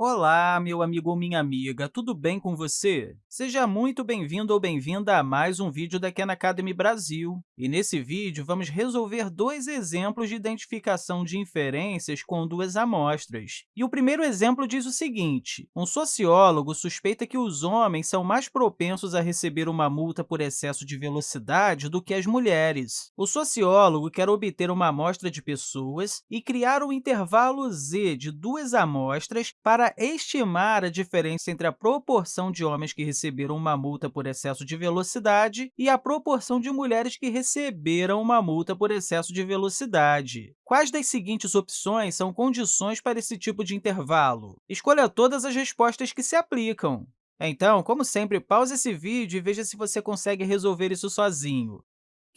Olá, meu amigo ou minha amiga, tudo bem com você? Seja muito bem-vindo ou bem-vinda a mais um vídeo da Khan Academy Brasil. E nesse vídeo, vamos resolver dois exemplos de identificação de inferências com duas amostras. E o primeiro exemplo diz o seguinte, um sociólogo suspeita que os homens são mais propensos a receber uma multa por excesso de velocidade do que as mulheres. O sociólogo quer obter uma amostra de pessoas e criar um intervalo z de duas amostras para estimar a diferença entre a proporção de homens que receberam uma multa por excesso de velocidade e a proporção de mulheres que receberam uma multa por excesso de velocidade. Quais das seguintes opções são condições para esse tipo de intervalo? Escolha todas as respostas que se aplicam. Então, como sempre, pause esse vídeo e veja se você consegue resolver isso sozinho.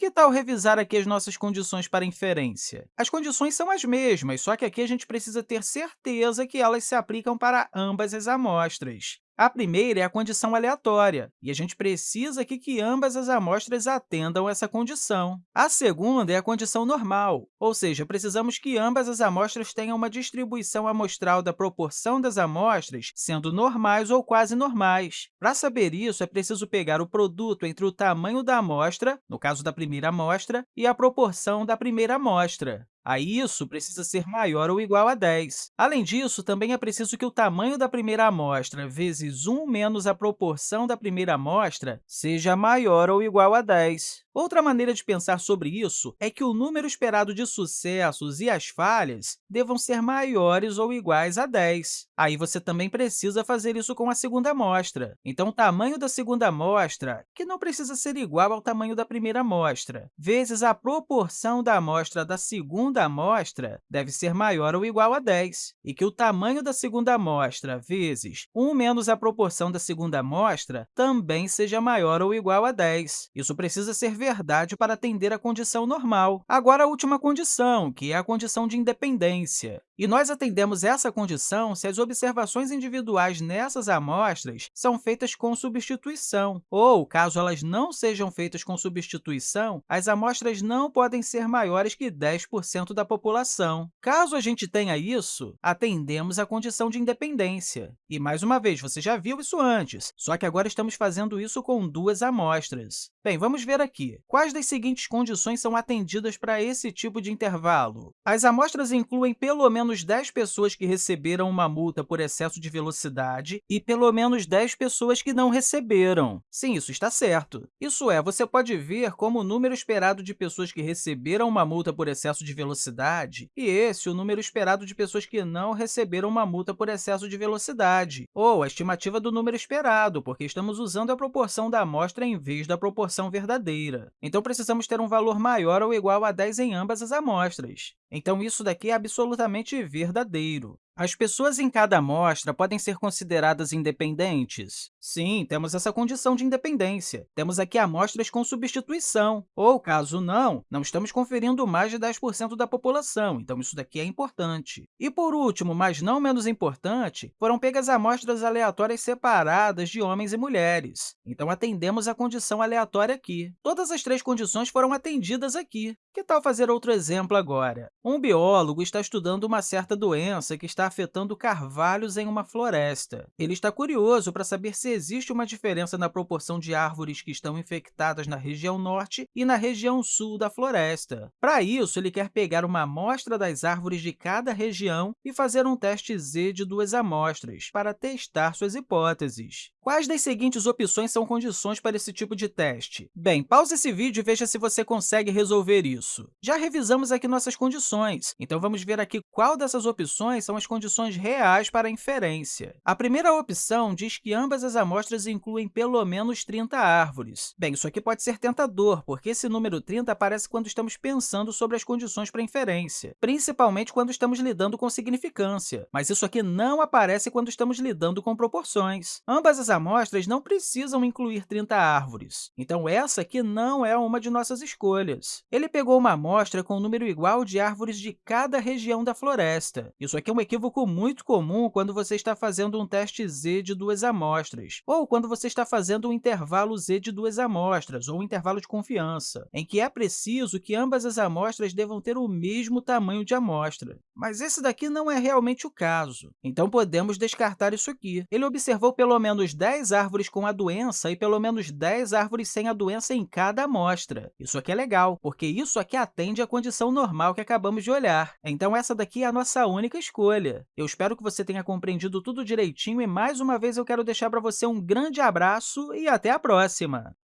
Que tal revisar aqui as nossas condições para inferência? As condições são as mesmas, só que aqui a gente precisa ter certeza que elas se aplicam para ambas as amostras. A primeira é a condição aleatória, e a gente precisa aqui que ambas as amostras atendam essa condição. A segunda é a condição normal, ou seja, precisamos que ambas as amostras tenham uma distribuição amostral da proporção das amostras sendo normais ou quase normais. Para saber isso, é preciso pegar o produto entre o tamanho da amostra, no caso da primeira amostra, e a proporção da primeira amostra. Aí, isso precisa ser maior ou igual a 10. Além disso, também é preciso que o tamanho da primeira amostra vezes 1 menos a proporção da primeira amostra seja maior ou igual a 10. Outra maneira de pensar sobre isso é que o número esperado de sucessos e as falhas devam ser maiores ou iguais a 10. Aí você também precisa fazer isso com a segunda amostra. Então, o tamanho da segunda amostra, que não precisa ser igual ao tamanho da primeira amostra, vezes a proporção da amostra da segunda amostra deve ser maior ou igual a 10, e que o tamanho da segunda amostra vezes 1 menos a proporção da segunda amostra também seja maior ou igual a 10. Isso precisa ser verdade para atender à condição normal. Agora, a última condição, que é a condição de independência. E nós atendemos essa condição se as observações individuais nessas amostras são feitas com substituição, ou, caso elas não sejam feitas com substituição, as amostras não podem ser maiores que 10% da população. Caso a gente tenha isso, atendemos à condição de independência. E, mais uma vez, você já viu isso antes, só que agora estamos fazendo isso com duas amostras. Bem, vamos ver aqui. Quais das seguintes condições são atendidas para esse tipo de intervalo? As amostras incluem pelo menos 10 pessoas que receberam uma multa por excesso de velocidade e pelo menos 10 pessoas que não receberam. Sim, isso está certo. Isso é, você pode ver como o número esperado de pessoas que receberam uma multa por excesso de velocidade e esse o número esperado de pessoas que não receberam uma multa por excesso de velocidade, ou a estimativa do número esperado, porque estamos usando a proporção da amostra em vez da proporção verdadeira. Então, precisamos ter um valor maior ou igual a 10 em ambas as amostras. Então, isso daqui é absolutamente verdadeiro. As pessoas em cada amostra podem ser consideradas independentes? Sim, temos essa condição de independência. Temos aqui amostras com substituição, ou, caso não, não estamos conferindo mais de 10% da população, então isso daqui é importante. E, por último, mas não menos importante, foram pegas amostras aleatórias separadas de homens e mulheres. Então, atendemos a condição aleatória aqui. Todas as três condições foram atendidas aqui. Que tal fazer outro exemplo agora? Um biólogo está estudando uma certa doença que está afetando carvalhos em uma floresta. Ele está curioso para saber se existe uma diferença na proporção de árvores que estão infectadas na região norte e na região sul da floresta. Para isso, ele quer pegar uma amostra das árvores de cada região e fazer um teste Z de duas amostras para testar suas hipóteses. Quais das seguintes opções são condições para esse tipo de teste? Bem, pause esse vídeo e veja se você consegue resolver isso. Já revisamos aqui nossas condições, então vamos ver aqui qual dessas opções são as condições reais para a inferência. A primeira opção diz que ambas as amostras incluem pelo menos 30 árvores. Bem, isso aqui pode ser tentador, porque esse número 30 aparece quando estamos pensando sobre as condições para inferência, principalmente quando estamos lidando com significância, mas isso aqui não aparece quando estamos lidando com proporções. Ambas as amostras não precisam incluir 30 árvores, então essa aqui não é uma de nossas escolhas. Ele pegou uma amostra com um número igual de árvores de cada região da floresta. Isso aqui é um equívoco muito comum quando você está fazendo um teste z de duas amostras, ou quando você está fazendo um intervalo z de duas amostras, ou um intervalo de confiança, em que é preciso que ambas as amostras devam ter o mesmo tamanho de amostra. Mas esse daqui não é realmente o caso, então podemos descartar isso aqui. Ele observou pelo menos 10 árvores com a doença e pelo menos 10 árvores sem a doença em cada amostra. Isso aqui é legal, porque isso aqui atende à condição normal que acabamos de olhar. Então, essa daqui é a nossa única escolha. Eu espero que você tenha compreendido tudo direitinho e, mais uma vez, eu quero deixar para você um grande abraço e até a próxima!